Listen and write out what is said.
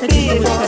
他就是。